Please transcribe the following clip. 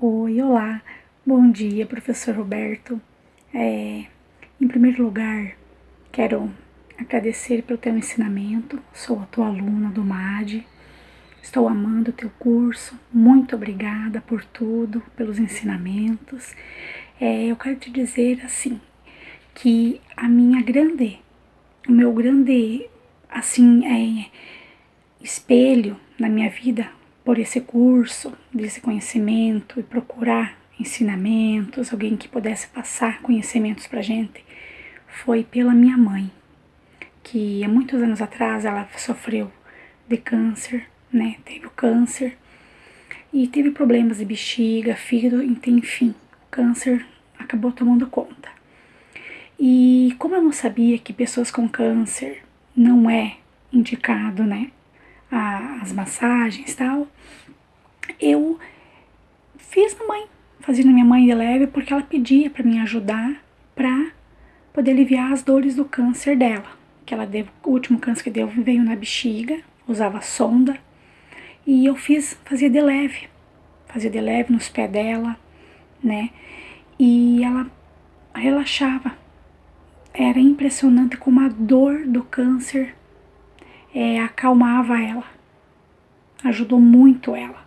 Oi, olá, bom dia, professor Roberto. É, em primeiro lugar, quero agradecer pelo teu ensinamento. Sou a tua aluna do MAD. Estou amando o teu curso. Muito obrigada por tudo, pelos ensinamentos. É, eu quero te dizer assim que a minha grande, o meu grande assim é espelho na minha vida por esse curso, desse conhecimento e procurar ensinamentos, alguém que pudesse passar conhecimentos para gente, foi pela minha mãe, que há muitos anos atrás ela sofreu de câncer, né? Teve o câncer e teve problemas de bexiga, fígado, enfim, o câncer acabou tomando conta. E como eu não sabia que pessoas com câncer não é indicado, né? As massagens tal, eu fiz na mãe, fazia na minha mãe de leve, porque ela pedia para me ajudar para poder aliviar as dores do câncer dela. Que ela deu, o último câncer que deu veio na bexiga, usava sonda, e eu fiz, fazia de leve, fazia de leve nos pés dela, né? E ela relaxava. Era impressionante como a dor do câncer é, acalmava ela, ajudou muito ela.